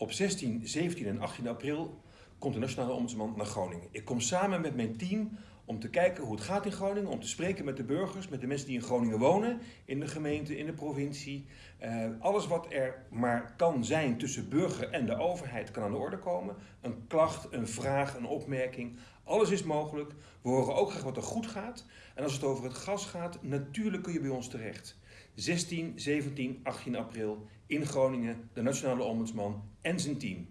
Op 16, 17 en 18 april komt de Nationale Ombudsman naar Groningen. Ik kom samen met mijn team om te kijken hoe het gaat in Groningen, om te spreken met de burgers, met de mensen die in Groningen wonen, in de gemeente, in de provincie. Uh, alles wat er maar kan zijn tussen burger en de overheid kan aan de orde komen. Een klacht, een vraag, een opmerking. Alles is mogelijk. We horen ook graag wat er goed gaat. En als het over het gas gaat, natuurlijk kun je bij ons terecht. 16, 17, 18 april in Groningen, de Nationale Ombudsman en zijn team.